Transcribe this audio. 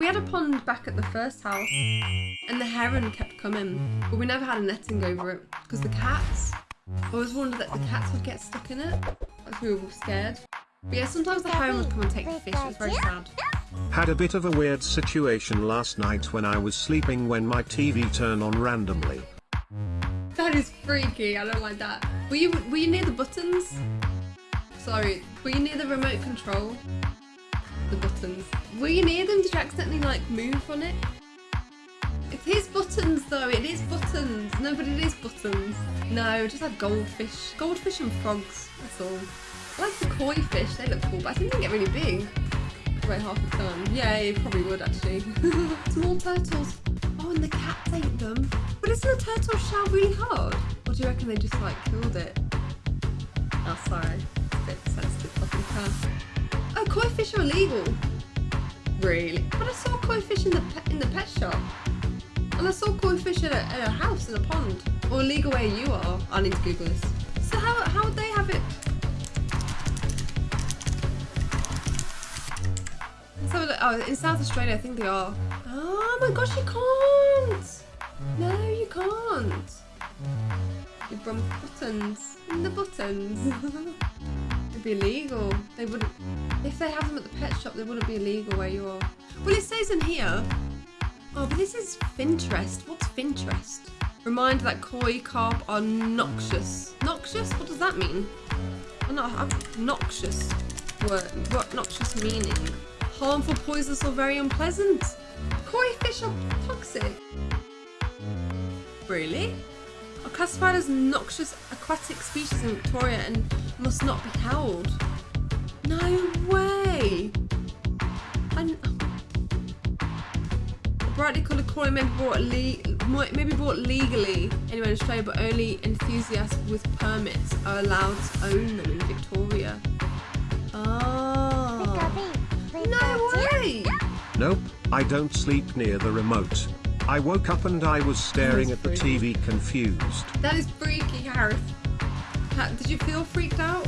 We had a pond back at the first house, and the heron kept coming, but we never had a netting over it because the cats. I always wondered that the cats would get stuck in it. Like we were all scared. But yeah, sometimes the heron would come and take the fish. It was very sad. Had a bit of a weird situation last night when I was sleeping when my TV turned on randomly. That is freaky. I don't like that. Were you were you near the buttons? Sorry, were you near the remote control? The buttons. Were you near them? Did you accidentally like move on it? It is buttons though. It is buttons. No, but it is buttons. No, just like goldfish, goldfish and frogs. That's all. I like the koi fish. They look cool, but I think they get really big. Weigh half a ton. Yeah, you probably would actually. Small turtles. Oh, and the cats ate them. But isn't a turtle shell really hard? Or do you reckon they just like killed it? Oh, sorry. It's a bit sensitive fucking. Fish are illegal. Really? But I saw koi fish in the pet, in the pet shop. And I saw koi fish in a, in a house in a pond. Or illegal where you are. I need to Google this. So how, how would they have it? Let's have a look. Oh, in South Australia, I think they are. Oh my gosh, you can't! No, you can't. You brum buttons. In the buttons. It'd be illegal. They wouldn't. If they have them at the pet shop, they wouldn't be illegal where you are. Well, it says in here. Oh, but this is Finterest. What's Finterest? Reminder that koi carp are noxious. Noxious? What does that mean? Not I'm noxious. Word. What noxious meaning? Harmful, poisonous, or very unpleasant. Koi fish are toxic. Really? Are classified as noxious aquatic species in Victoria and must not be held. No way! And brightly coloured koi may be bought le may be bought legally anywhere in Australia, but only enthusiasts with permits are allowed to own them in Victoria. Oh. No way! Nope, I don't sleep near the remote. I woke up and I was staring at the TV confused. That is freaky, Harris. Did you feel freaked out?